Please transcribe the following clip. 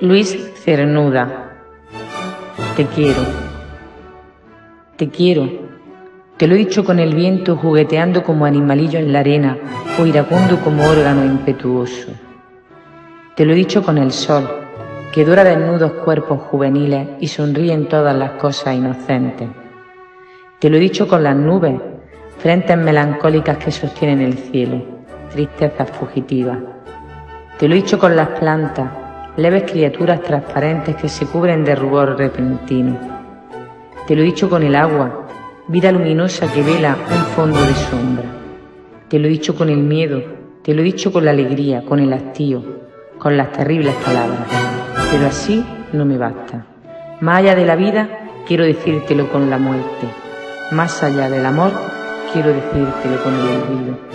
Luis Cernuda. Te quiero. Te quiero. Te lo he dicho con el viento jugueteando como animalillo en la arena o iracundo como órgano impetuoso. Te lo he dicho con el sol, que dora desnudos cuerpos juveniles y sonríe en todas las cosas inocentes. Te lo he dicho con las nubes, frentes melancólicas que sostienen el cielo, tristezas fugitivas. Te lo he dicho con las plantas, leves criaturas transparentes que se cubren de rubor repentino. Te lo he dicho con el agua, vida luminosa que vela un fondo de sombra. Te lo he dicho con el miedo, te lo he dicho con la alegría, con el hastío, con las terribles palabras. Pero así no me basta. Más allá de la vida, quiero decírtelo con la muerte. Más allá del amor, quiero decírtelo con el olvido.